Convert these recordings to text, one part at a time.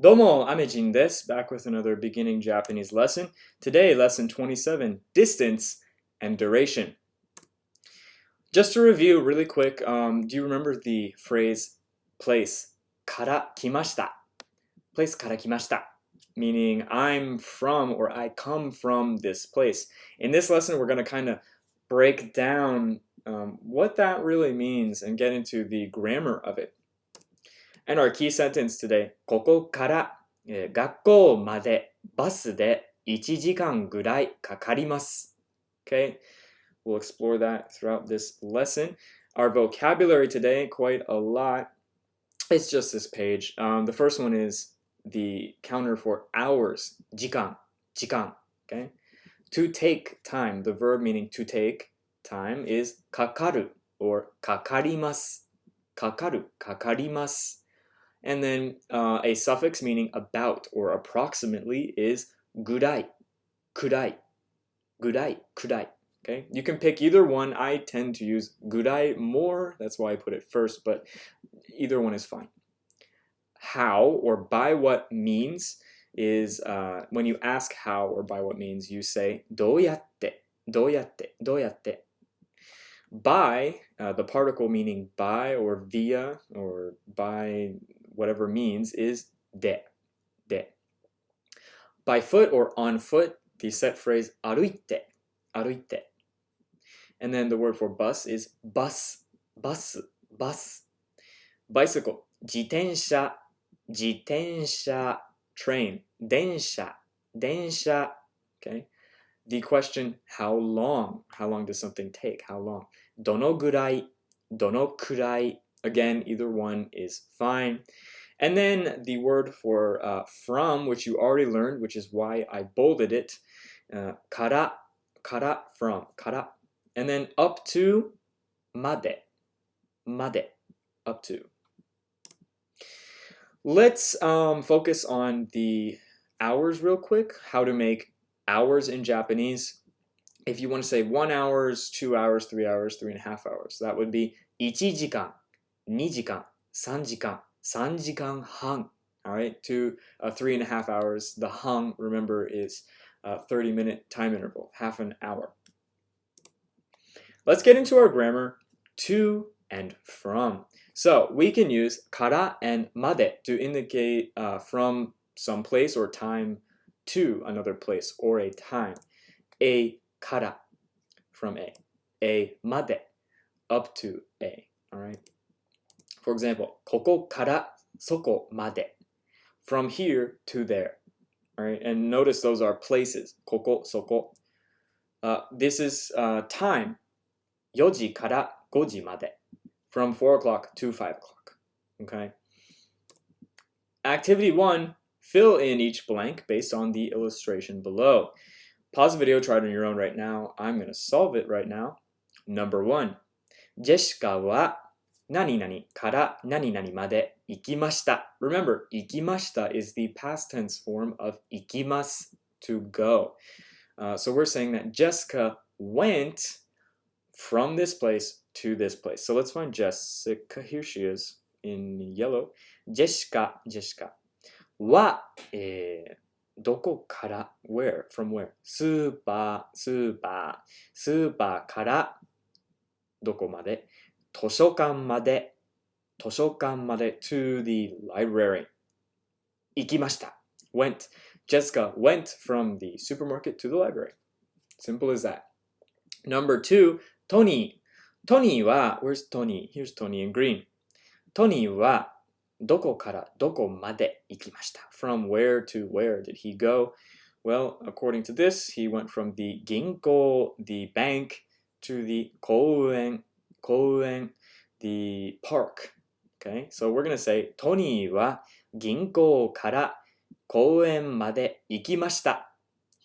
Domo, Amejin desu, back with another beginning Japanese lesson. Today, lesson 27, distance and duration. Just to review really quick, um, do you remember the phrase place, kara kimashita? Place kara kimashita, meaning I'm from or I come from this place. In this lesson, we're going to kind of break down um, what that really means and get into the grammar of it. And our key sentence today, ここから、えー、学校までバスで1時間ぐらいかかります。Okay, we'll explore that throughout this lesson. Our vocabulary today, quite a lot. It's just this page. Um, the first one is the counter for hours, 時間, 時間, okay? To take time, the verb meaning to take time is かかる or かかります。かかる、かかります。 And then uh, a suffix meaning about or approximately is gurai, kurai, gurai, kurai. Okay, you can pick either one. I tend to use gurai more. That's why I put it first, but either one is fine. How or by what means is uh, when you ask how or by what means, you say doyatte, doyatte, doyatte. By, uh, the particle meaning by or via or by whatever means is de, de. By foot or on foot, the set phrase aruite, aruite. And then the word for bus is bus, bus, bus. Bicycle, jitensha, jitensha, train, densha, densha, okay? The question, how long? How long does something take? How long? Dono gurai, dono kurai, Again, either one is fine. And then the word for uh, from, which you already learned, which is why I bolded it, uh, kara, kara, from, kara. And then up to, made, made, up to. Let's um, focus on the hours real quick, how to make hours in Japanese. If you want to say one hours, two hours, three hours, three and a half hours, that would be ichijikan. 2時間、3時間、3時間半。Alright, to uh, three and a half hours. The hung, remember, is a 30 minute time interval, half an hour. Let's get into our grammar to and from. So we can use kara and made to indicate uh, from some place or time to another place or a time. A kara from A. A made up to A. All right. For example, ここからそこまで from here to there. All right, and notice those are places. ここ、そこ. Uh, this is uh, time. 4時から5時まで. From 4 o'clock to 5 o'clock. Okay. Activity 1. Fill in each blank based on the illustration below. Pause the video, try it on your own right now. I'm going to solve it right now. Number 1. ジェシカは 何々から何々まで行きました。Remember, 行きました is the past tense form of 行きます to go. Uh, so we're saying that Jessica went from this place to this place. So let's find Jessica. Here she is in yellow. Jessica, Jessica は、えー、どこから where from where スーパースーパースーパーからどこまで図書館まで、図書館まで to the library 行きました went Jessica went from the supermarket to the library simple as that number two Tony Tony は where's Tony here's Tony in green Tony はどこからどこまで行きました from where to where did he go well according to this he went from the 銀行 the bank to the 公園 公園 the park. Okay, so we're going to say トニーは銀行から公園まで行きました。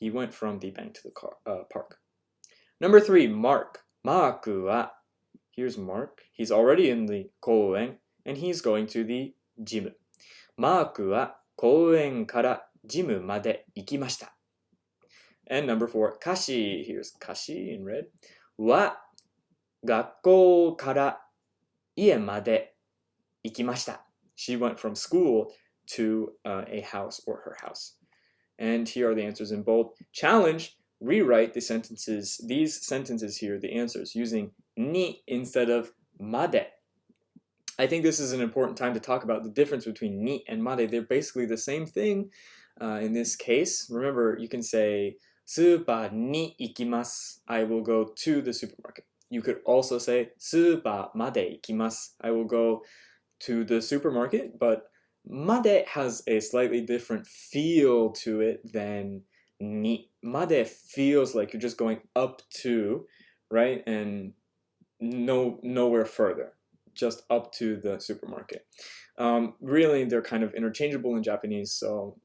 He went from the bank to the car, uh, park. Number three, Mark. マークは Here's Mark. He's already in the 公園 and he's going to the gym. マークは公園からジムまで行きました。And number four, カシ Here's カシ in red. は 学校から家まで行きました。She went from school to uh, a house or her house. And here are the answers in bold. Challenge, rewrite the sentences, these sentences here, the answers, using ni instead of made. I think this is an important time to talk about the difference between ni and made. They're basically the same thing uh, in this case. Remember, you can say, Super ni ikimasu. I will go to the supermarket. You could also say, Super made ikimasu. I will go to the supermarket, but made has a slightly different feel to it than ni. Made feels like you're just going up to, right? And no nowhere further just up to the supermarket. Um, really, they're kind of interchangeable in Japanese, so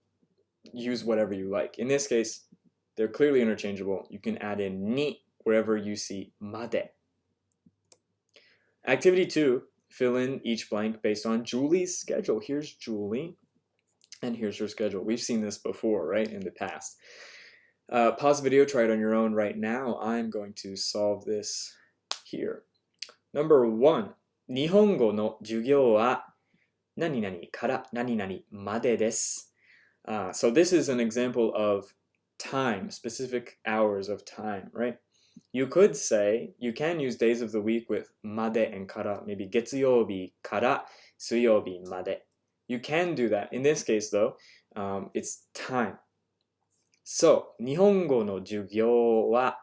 use whatever you like. In this case, they're clearly interchangeable. You can add in ni wherever you see made. Activity two, fill in each blank based on Julie's schedule. Here's Julie, and here's her schedule. We've seen this before, right, in the past. Uh, pause the video, try it on your own right now. I'm going to solve this here. Number one, 日本語の授業は何々から何々までです。Uh, so this is an example of time, specific hours of time, right? You could say, you can use days of the week with まで and から, maybe 月曜日から水曜日まで. You can do that. In this case though, um, it's time. So, 日本語の授業は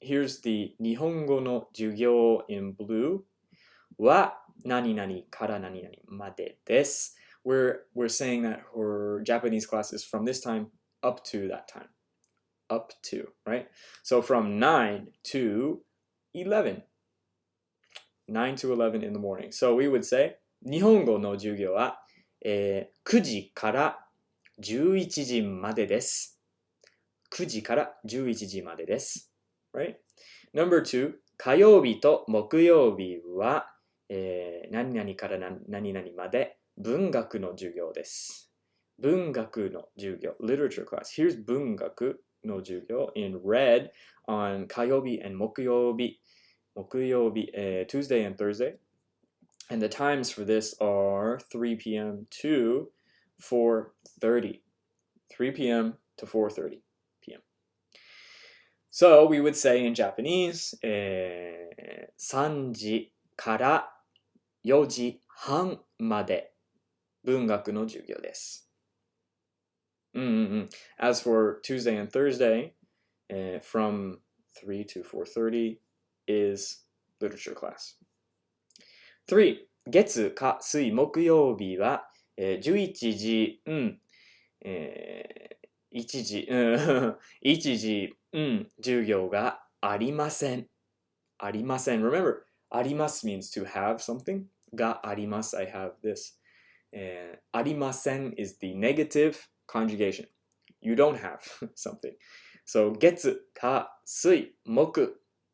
Here's the 日本語の授業 in blue は何々から何々までです。We're, we're saying that her Japanese class is from this time up to that time. Up to, right? So from 9 to 11. 9 to 11 in the morning. So we would say 日本語の授業は、えー、9時から11時までです。9時から11時までです。Right? Number two, 火曜日と木曜日は、えー、何々から何々まで文学の授業です。文学の授業。literature class. Here's 文学の授業 in red on 火曜日 and 木曜日。木曜日、uh, Tuesday and Thursday. And the times for this are 3 p.m. to 4.30. 3 p.m. to 4.30 p.m. So we would say in Japanese, えー、3時から4時半まで文学の授業です。 うんうんうん。As for Tuesday and Thursday, uh, from 3 to 4.30 is literature class. 3. 月、火、水、木曜日は、えー、11時、うん、えー、1時、うん、1時、うん、授業がありません。ありません。Remember, あります means to have something. ga arimasu, I have this. And arimasen is the negative conjugation. You don't have something. So getsu, ka, sui, moku,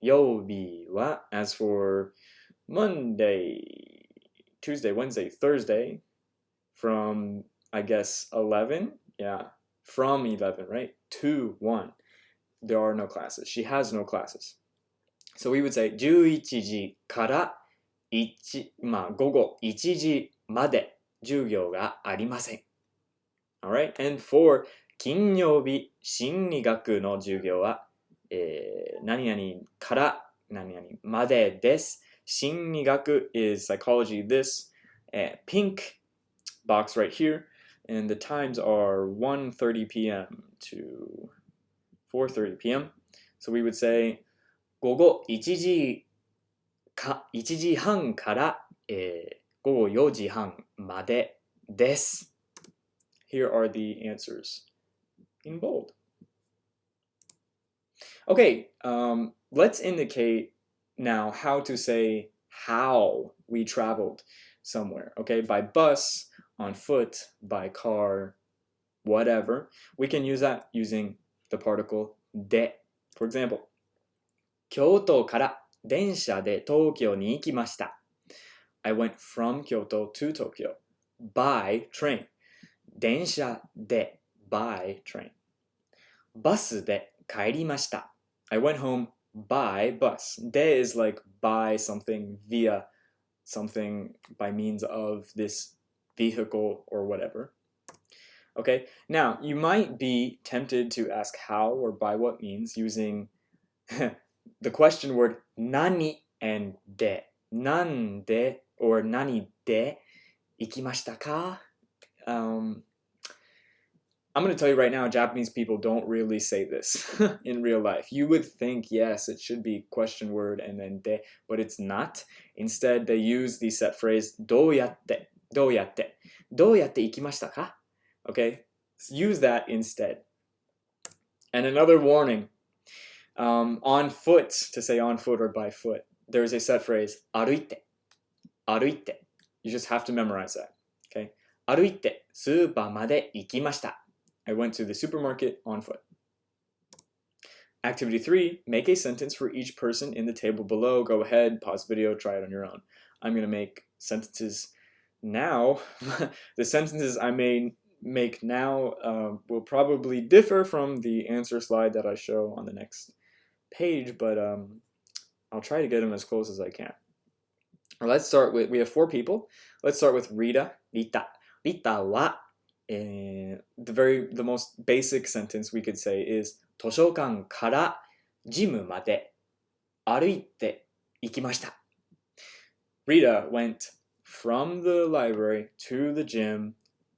yobi wa, as for Monday, Tuesday, Wednesday, Thursday, from, I guess, 11, yeah, from 11, right, to 1, there are no classes. She has no classes. So we would say 11時から1、まあ、午後1時まで授業がありません。 Alright? And for 金曜日心理学の授業は、えー、何々から何々までです。心理学 is psychology this、uh, pink box right here and the times are 1.30 p.m. to 4.30 p.m. So we would say 午後1時か1時半から、えー、午後4時半までです。Here are the answers in bold. Okay, um, let's indicate now how to say how we traveled somewhere. Okay, by bus, on foot, by car, whatever. We can use that using the particle de. For example, 京都から電車で東京に行きました。I went from Kyoto to Tokyo by train. 電車で by train. バスで帰りました。I went home by bus. De is like by something via something by means of this vehicle or whatever. Okay, now you might be tempted to ask how or by what means using the question word nani and de. Nande or nani de ikimashita ka? Um, I'm going to tell you right now, Japanese people don't really say this in real life. You would think, yes, it should be question word and then de, but it's not. Instead, they use the set phrase, doyatte, doyatte, doyatte ikimashita ka? Okay, use that instead. And another warning, um, on foot, to say on foot or by foot, there is a set phrase, aruite, aruite. You just have to memorize that, okay? Aruite, スーパーまで行きました。I went to the supermarket on foot. Activity 3, make a sentence for each person in the table below. Go ahead, pause video, try it on your own. I'm going to make sentences now. the sentences I may make now uh, will probably differ from the answer slide that I show on the next page, but um, I'll try to get them as close as I can. let's start with, we have four people. Let's start with Rita, Rita. Rita wa, and the very, the most basic sentence we could say is 図書館からジムまで歩いて行きました。Rita went from the library to the gym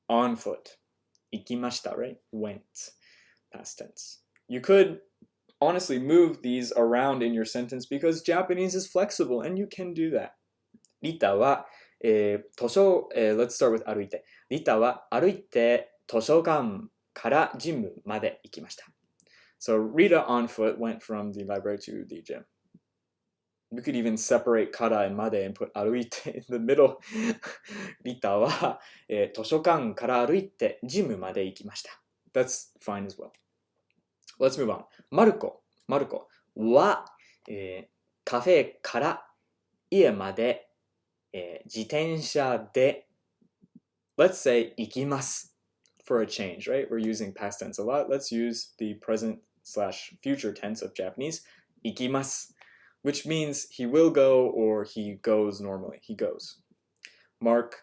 on foot. 行きました right? Went. Past tense. You could honestly move these around in your sentence because Japanese is flexible and you can do that. リタは、えー、図書、えー、let's start with 歩いて。 リタは歩いて図書館からジムまで行きました。So Rita on foot went from the library to the gym. We could even separate kara and made and put 歩いて in the middle. リタは、えー、図書館から歩いてジムまで行きました。That's fine as well. Let's move on. マルコ、マルコは、えー、カフェから家まで、えー、自転車で Let's say 行きます for a change, right? We're using past tense a lot. Let's use the present slash future tense of Japanese. 行きます which means he will go or he goes normally. He goes. Mark,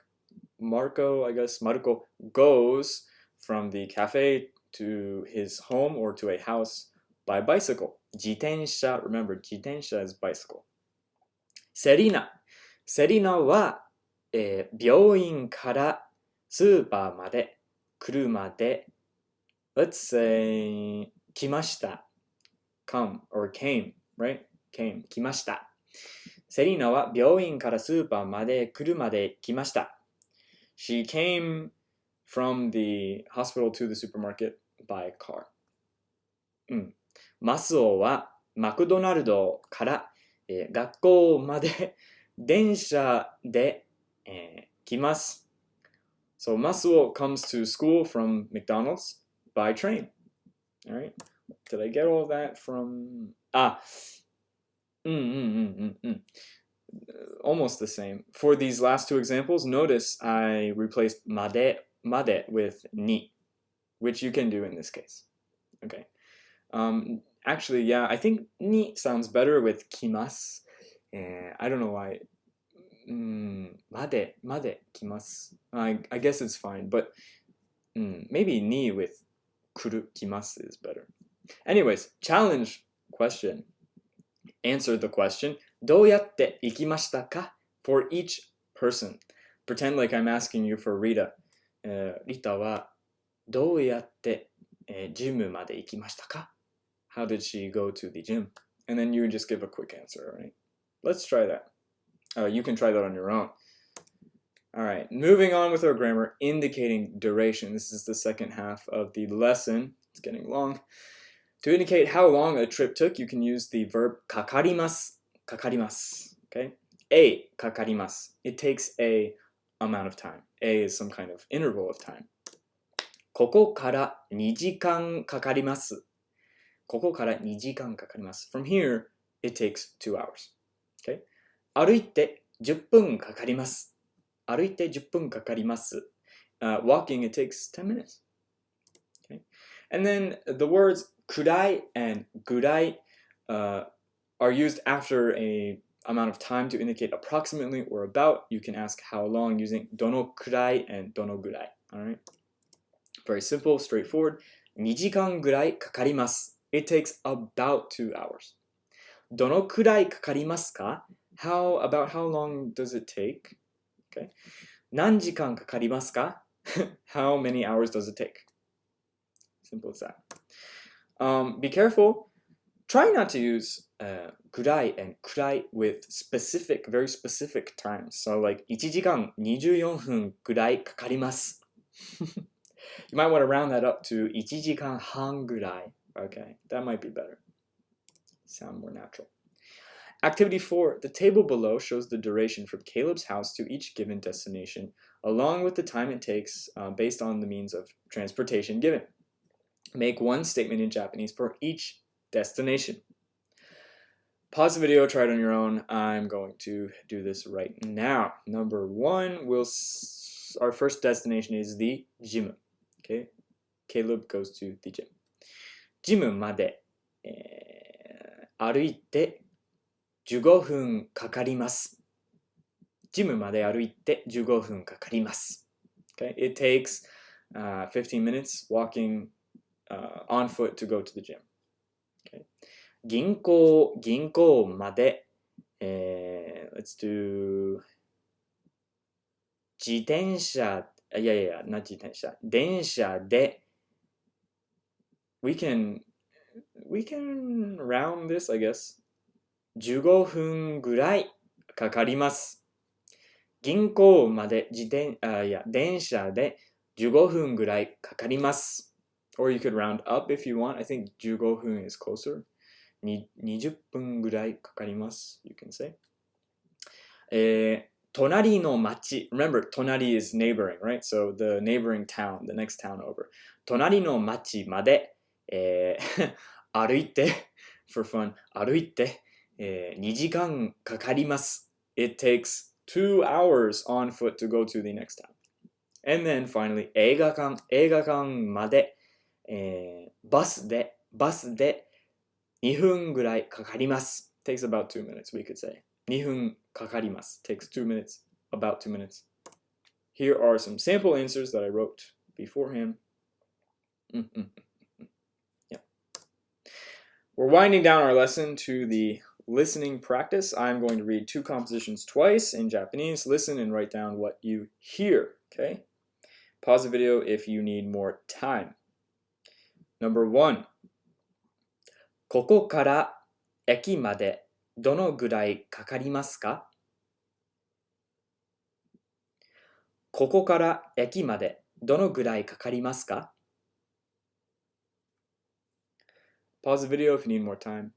Marco, I guess, Marco goes from the cafe to his home or to a house by bicycle. Jitensha, remember, jitensha is bicycle. Serina. Serina は、えー、病院から スーパーまで車で let's say 来ました come or came, right? came 来ました。セリーナは病院からスーパーまで車で来ました。She came from the hospital to the supermarket by car. うん。マスオはマクドナルドから、えー、学校まで電車で、えー、来ます。So Masuo comes to school from McDonald's by train. All right. Did I get all that from... Ah, Mm, mm, mm, mm, Almost the same. For these last two examples, notice I replaced made, made with ni, which you can do in this case. Okay. Um, actually, yeah, I think ni sounds better with kimas. Uh, I don't know why Mm, made, made, kimas. I, I guess it's fine, but mm, maybe ni with kuru, kimas is better. Anyways, challenge question answer the question どうやって行きましたか for each person. Pretend like I'm asking you for Rita. Uh, Rita はどうやって、えー、ジムまで行きましたか How did she go to the gym? And then you just give a quick answer, right? Let's try that. Uh, you can try that on your own. All right, moving on with our grammar, indicating duration. This is the second half of the lesson. It's getting long. To indicate how long a trip took, you can use the verb kakarimasu. Kakarimasu. Okay? A kakarimasu. It takes a amount of time. A is some kind of interval of time. ここから2時間かかります。ここから2時間かかります。From here, it takes two hours. Okay? 歩いて10分かかります。歩いて10分かかります。Uh, walking, it takes 10 minutes. And then the words kurai and gurai uh, are used after a amount of time to indicate approximately or about. You can ask how long using dono kurai and dono. All right. Very simple, straightforward. 2時間ぐらいかかります。It takes about two hours. どのくらいかかりますか How, about how long does it take? Okay. 何時間かかりますか How many hours does it take? Simple as that. Um, be careful. Try not to use uh, ぐらい and くらい with specific, very specific times. So like 1時間24分ぐらいかかります。you might want to round that up to 1時間半ぐらい. Okay, that might be better. Sound more natural. Activity 4. The table below shows the duration from Caleb's house to each given destination, along with the time it takes uh, based on the means of transportation given. Make one statement in Japanese for each destination. Pause the video, try it on your own. I'm going to do this right now. Number one, we'll s- our first destination is the gym. Okay, Caleb goes to the gym. ジムまで、えー歩いて 15分かかります。ジムまで歩いて15分かかります。Okay, it takes uh, 15 minutes walking uh, on foot to go to the gym. Okay. 銀行、銀行まで、えー let's do 自転車、いやいや、な自転車、電車で we can we can round this, I guess. 15分ぐらいかかります。銀行まで自転あいや電車で15分ぐらいかかります。Or you could round up if you want. I think 15分 is closer. 20分ぐらいかかります。You can say. えー隣の町。Remember, 隣 is neighboring, right? So the neighboring town, the next town over. 隣の町まで、えー歩いて、for fun, 歩いて、えー2時間かかります。It takes two hours on foot to go to the next town. And then finally, 映画館、映画館まで、えーバスで、バスで2分ぐらいかかります。takes about two minutes, we could say. 2分かかります。takes two minutes, about two minutes. Here are some sample answers that I wrote beforehand. Mm-mm. Yeah. We're winding down our lesson to the listening practice. I'm going to read two compositions twice in Japanese. Listen and write down what you hear, okay? Pause the video if you need more time. Number one. ここから駅までどのぐらいかかりますかここから駅までどのぐらいかかりますか Pause the video if you need more time.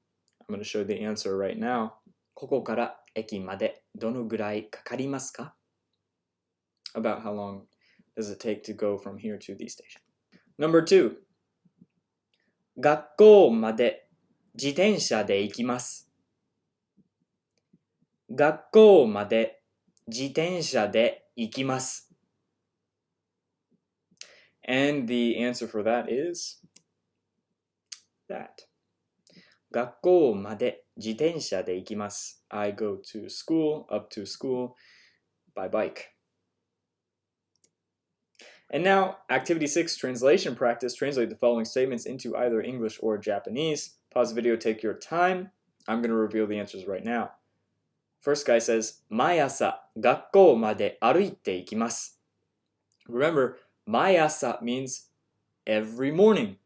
I'm going to show the answer right now. ここから駅までどのぐらいかかりますか About how long does it take to go from here to the station? Number two. 学校まで自転車で行きます。学校まで自転車で行きます。And the answer for that is that. 学校まで自転車で行きます。I go to school, up to school, by bike. And now, activity six, translation practice. Translate the following statements into either English or Japanese. Pause the video, take your time. I'm going to reveal the answers right now. First guy says, 毎朝学校まで歩いて行きます。Remember, 毎朝 means every morning.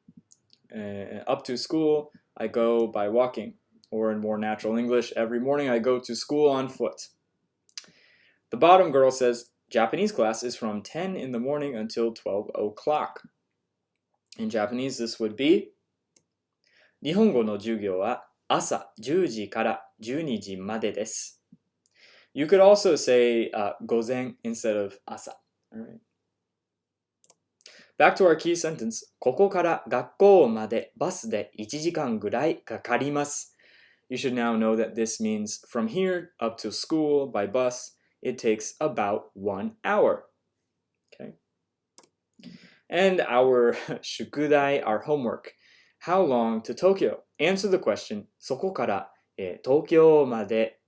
Uh, up to school, I go by walking. Or in more natural English, every morning I go to school on foot. The bottom girl says, Japanese class is from 10 in the morning until 12 o'clock. In Japanese, this would be 日本語の授業は朝10時から12時までです。You could also say uh, 午前 instead of 朝。Alright. Back to our key sentence. ここから学校までバスで1時間ぐらいかかります。You should now know that this means from here up to school by bus, it takes about one hour. Okay. And our shukudai, our homework. How long to Tokyo? Answer the question. そこから、えー東京まで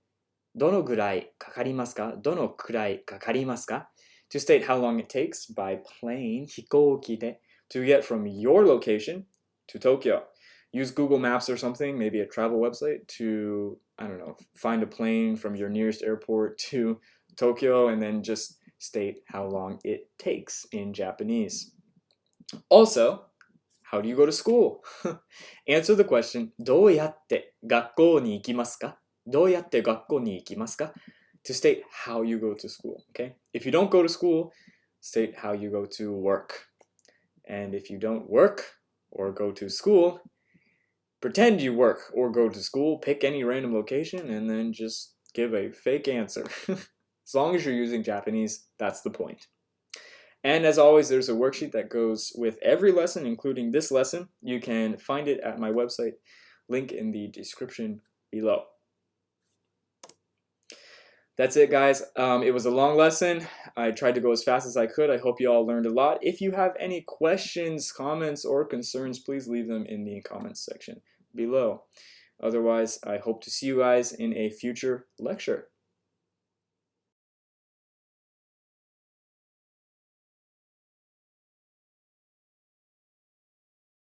どのぐらいかかりますかどのくらいかかりますか To state how long it takes by plane 飛行機で to get from your location to Tokyo. Use Google Maps or something, maybe a travel website, to, I don't know, find a plane from your nearest airport to Tokyo and then just state how long it takes in Japanese. Also, how do you go to school? Answer the question, どうやって学校に行きますかどうやって学校に行きますか to state how you go to school, okay? If you don't go to school, state how you go to work. And if you don't work or go to school, pretend you work or go to school, pick any random location, and then just give a fake answer. as long as you're using Japanese, that's the point. And as always, there's a worksheet that goes with every lesson, including this lesson. You can find it at my website, link in the description below. That's it, guys. Um, it was a long lesson. I tried to go as fast as I could. I hope you all learned a lot. If you have any questions, comments, or concerns, please leave them in the comments section below. Otherwise, I hope to see you guys in a future lecture.